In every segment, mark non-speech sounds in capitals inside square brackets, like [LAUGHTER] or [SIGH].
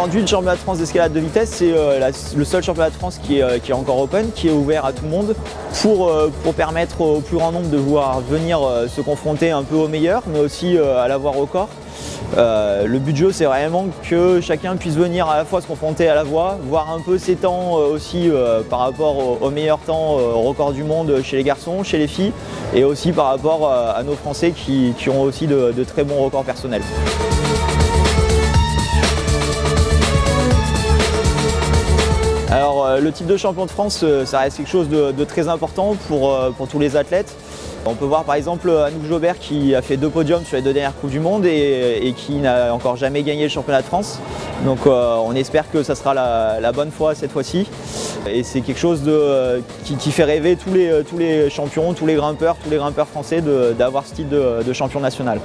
Aujourd'hui, le championnat de France d'escalade de vitesse, c'est euh, le seul championnat de France qui est, euh, qui est, encore open, qui est ouvert à tout le monde pour, euh, pour permettre au plus grand nombre de pouvoir venir se confronter un peu aux meilleurs, mais aussi à l'avoir au corps. le but du jeu, c'est vraiment que chacun puisse venir à la fois se confronter à la voie, voir un peu ses temps aussi par rapport aux, meilleurs temps au record du monde chez les garçons, chez les filles, et aussi par rapport à nos Français qui, qui ont aussi de très bons records personnels. Le titre de champion de France, euh, ça reste quelque chose de, très important pour, euh, pour, tous les athlètes. On peut voir par exemple Anouk Jobert qui a fait deux podiums sur les deux dernières Coupes du Monde et, qui n'a encore jamais gagné le championnat de France. Donc on espère que ça sera la, bonne fois cette fois-ci. Et c'est quelque chose qui, fait rêver tous les, tous les champions, tous les grimpeurs, tous les grimpeurs français d'avoir ce titre de champion national.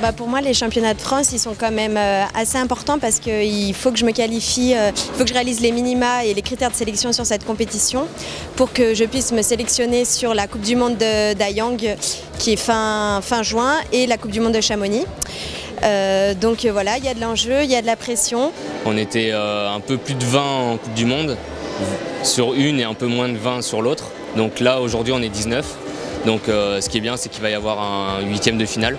Bah, pour moi, les championnats de France, ils sont quand même euh, assez importants parce qu'il faut que je me qualifie, euh, il faut que je réalise les minima et les critères de sélection sur cette compétition pour que je puisse me sélectionner sur la Coupe du Monde d'Ayang qui est fin, fin juin et la Coupe du Monde de Chamonix. Euh, donc voilà, il y a de l'enjeu, il y a de la pression. On était un peu plus de 20 en Coupe du Monde sur une et un peu moins de 20 sur l'autre. Donc là, aujourd'hui, on est 19. Donc ce qui est bien, c'est qu'il va y avoir un huitième de finale.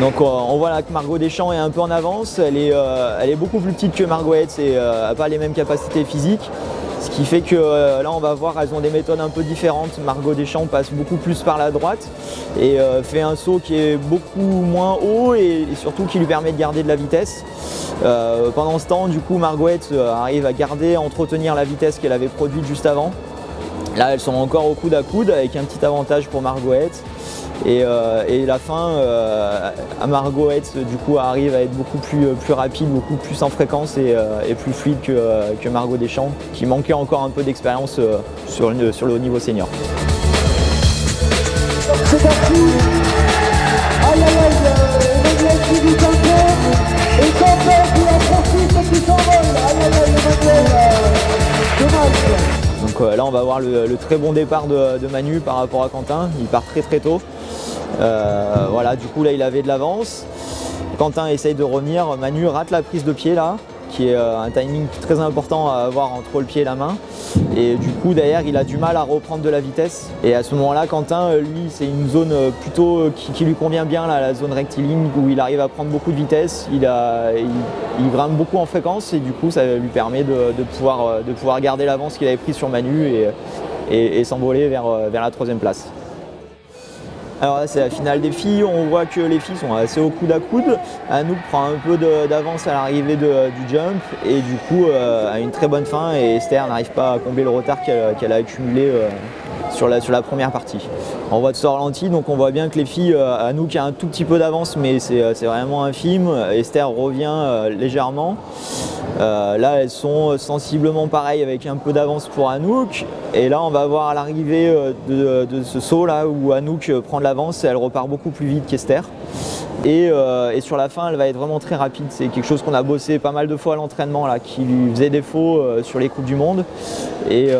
donc on voit là que Margot Deschamps est un peu en avance, elle est, euh, beaucoup plus petite que Margot et n'a euh, pas les mêmes capacités physiques. Ce qui fait que euh, là on va voir, elles ont des méthodes un peu différentes. Margot Deschamps passe beaucoup plus par la droite et fait un saut qui est beaucoup moins haut et, surtout qui lui permet de garder de la vitesse. pendant ce temps, du coup, Margot arrive à garder, à entretenir la vitesse qu'elle avait produite juste avant. Là, elles sont encore au coude à coude avec un petit avantage pour Margot. Euh, et, la fin, euh, à Margot du coup arrive à être beaucoup plus, euh, plus rapide, beaucoup plus en fréquence et, plus fluide que, Margot Deschamps, qui manquait encore un peu d'expérience sur, le, sur le haut niveau senior. C'est parti Aïe aïe aïe, qui vit encore, et qui s'envole. Aïe aïe aïe, Emmanuel, dommage donc là on va voir le, très bon départ de, Manu par rapport à Quentin, il part très très tôt. Euh, voilà, du coup là il avait de l'avance. Quentin essaye de revenir, Manu rate la prise de pied là, qui est euh, un timing très important à avoir entre le pied et la main. Et du coup derrière il a du mal à reprendre de la vitesse. Et à ce moment-là Quentin, euh, lui c'est une zone plutôt qui, lui convient bien, la zone rectiligne où il arrive à prendre beaucoup de vitesse, il, grimpe beaucoup en fréquence et du coup ça lui permet de, pouvoir, de pouvoir garder l'avance qu'il avait prise sur Manu et, s'envoler vers la troisième place. Alors là c'est la finale des filles, on voit que les filles sont assez au coude à coude. Anouk prend un peu d'avance à l'arrivée du jump. Et du coup euh, a une très bonne fin. Et Esther n'arrive pas à combler le retard qu'elle a accumulé euh, sur, la, première partie. On voit de ce ralenti, donc on voit bien que les filles, euh, Anouk a un tout petit peu d'avance mais c'est vraiment infime. Esther revient légèrement. Euh, là, elles sont sensiblement pareilles avec un peu d'avance pour Anouk. Et là, on va voir l'arrivée euh, de, ce saut là où Anouk euh, prend de l'avance et elle repart beaucoup plus vite qu'Esther. Et, sur la fin, elle va être vraiment très rapide. C'est quelque chose qu'on a bossé pas mal de fois à l'entraînement qui lui faisait défaut sur les Coupes du Monde. Et,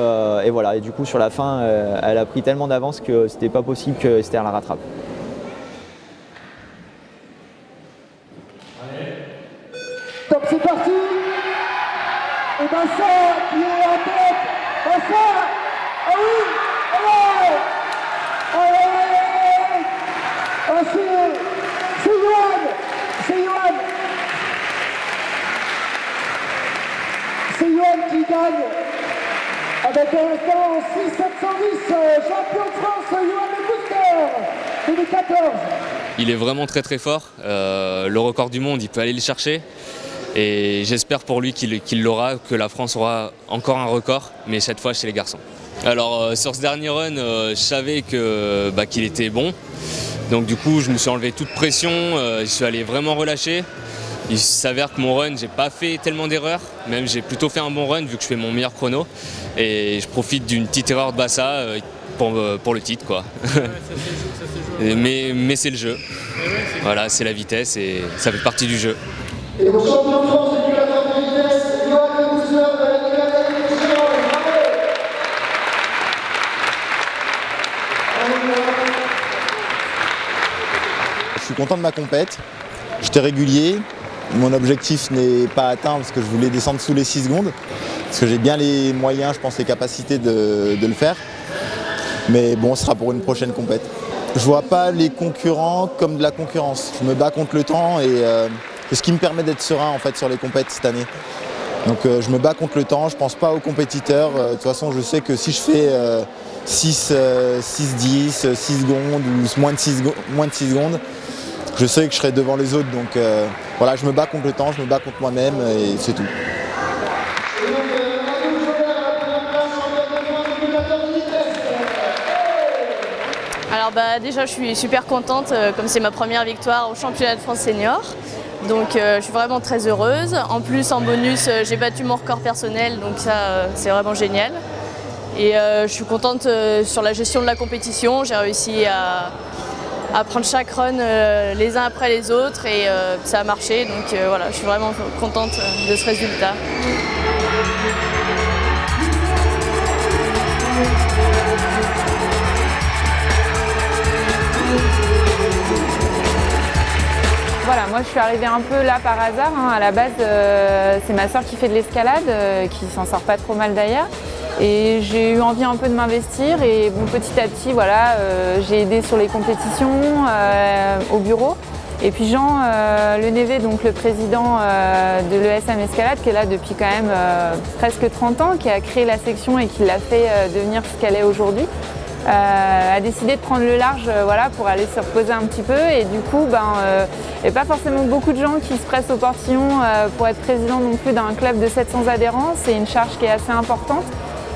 voilà, et du coup, sur la fin, elle a pris tellement d'avance que c'était pas possible que Esther la rattrape. Top, c'est parti et Bassa qui est en tête. Bassa Ah oui Allez Allez Allez Ah c'est... C'est Yoann C'est Yoann Gagne avec temps 6-710, champion de France, Booster 2014 il est vraiment très très fort, euh, le record du monde il peut aller le chercher, et j'espère pour lui qu'il l'aura, que la France aura encore un record, mais cette fois chez les garçons. Alors euh, sur ce dernier run, euh, je savais bah, qu'il était bon. Donc du coup, je me suis enlevé toute pression, je suis allé vraiment relâcher. Il s'avère que mon run, j'ai pas fait tellement d'erreurs, même j'ai plutôt fait un bon run vu que je fais mon meilleur chrono. Et je profite d'une petite erreur de Bassa euh, pour, euh, pour le titre quoi. [LAUGHS] mais mais c'est le jeu. Voilà, c'est la vitesse et ça fait partie du jeu. Et le champion de France du 4 de vitesse, Johan Bouzler de la Ligue Compétition. Je suis content de ma compète. J'étais régulier. Mon objectif n'est pas atteint parce que je voulais descendre sous les 6 secondes. Parce que j'ai bien les moyens, je pense, les capacités de, le faire. Mais bon, ce sera pour une prochaine compète. Je vois pas les concurrents comme de la concurrence. Je me bats contre le temps et euh, c'est ce qui me permet d'être serein en fait sur les compètes cette année. Donc euh, je me bats contre le temps, je pense pas aux compétiteurs. Euh, de toute façon, je sais que si je fais euh, 6, euh, 6, 10, euh, 6 secondes ou moins de 6, secondes- moins de 6 secondes, je sais que je serai devant les autres. Donc euh, voilà, je me bats contre le temps, je me bats contre moi-même et c'est tout. Alors bah déjà je suis super contente euh, comme c'est ma première victoire au championnat de France senior. Donc euh, je suis vraiment très heureuse. En plus en bonus j'ai battu mon record personnel donc ça c'est vraiment génial. Et je suis contente sur la gestion de la compétition. J'ai réussi à, à prendre chaque run euh, les uns après les autres et euh, ça a marché. Donc euh, voilà, je suis vraiment contente de ce résultat. Voilà, moi je suis arrivée un peu là par hasard. hein. À la base, c'est ma soeur qui fait de l'escalade, qui s'en sort pas trop mal d'ailleurs. Et j'ai eu envie un peu de m'investir et petit à petit, voilà, euh, j'ai aidé sur les compétitions euh, au bureau. Et puis Jean euh, donc le président euh, de l'ESM Escalade, qui est là depuis quand même presque 30 ans, qui a créé la section et qui l'a fait devenir ce qu'elle est aujourd'hui, a décidé de prendre le large voilà, pour aller se reposer un petit peu. Et du coup, ben, il n'y a pas forcément beaucoup de gens qui se pressent au portillon pour être président non plus d'un club de 700 adhérents. C'est une charge qui est assez importante.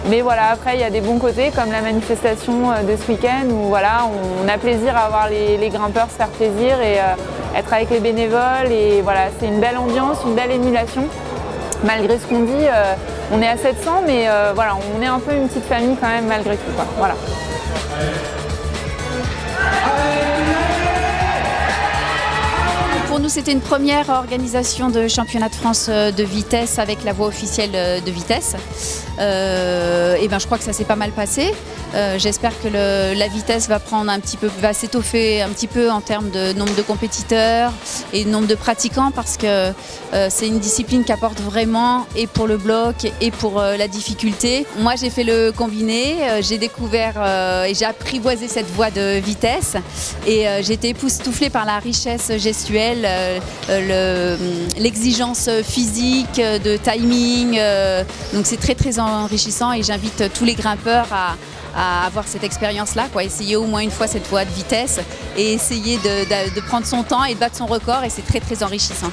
Mais voilà, après, il y a des bons côtés, comme la manifestation euh, de ce week-end, où voilà, on a plaisir à voir les, grimpeurs se faire plaisir et euh, être avec les bénévoles. Et voilà, c'est une belle ambiance, une belle émulation. Malgré ce qu'on dit, euh, on est à 700, mais voilà, on est un peu une petite famille quand même, malgré tout. Voilà. Pour nous, c'était une première organisation de championnat de France de vitesse avec la voie officielle de vitesse. Euh, et ben, je crois que ça s'est pas mal passé. Euh, J'espère que la vitesse va prendre un petit peu, va s'étoffer un petit peu en termes de nombre de compétiteurs et nombre de pratiquants parce que euh, c'est une discipline qui apporte vraiment et pour le bloc et pour la difficulté. Moi, j'ai fait le combiné, j'ai découvert et j'ai apprivoisé cette voie de vitesse et j'ai été époustouflée par la richesse gestuelle, le- l'exigence physique, de timing. donc c'est très très enrichissant et j'invite tous les grimpeurs à, avoir cette expérience-là, quoi. essayer au moins une fois cette voie de vitesse et essayer de, prendre son temps et de battre son record et c'est très très enrichissant.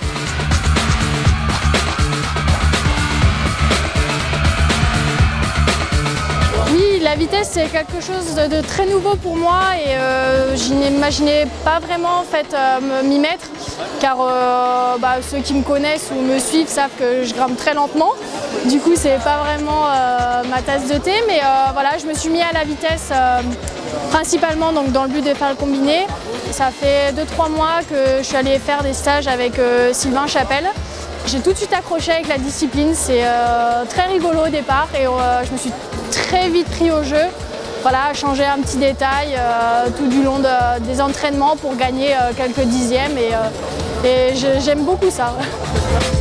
Oui, la vitesse c'est quelque chose de, très nouveau pour moi et euh, je n'imaginais pas vraiment en fait euh, m'y mettre car euh, bah, ceux qui me connaissent ou me suivent savent que je grimpe très lentement. Du coup c'est pas vraiment euh, ma tasse de thé mais euh, voilà je me suis mis à la vitesse principalement donc dans le but de faire le combiné. Ça fait 2-3 mois que je suis allée faire des stages avec Sylvain Chapelle. J'ai tout de suite accroché avec la discipline, c'est très rigolo au départ et je me suis très vite pris au jeu. Voilà, changer un petit détail euh, tout du long de- des entraînements pour gagner euh, quelques dixièmes et, euh, j'aime beaucoup ça. [LAUGHS]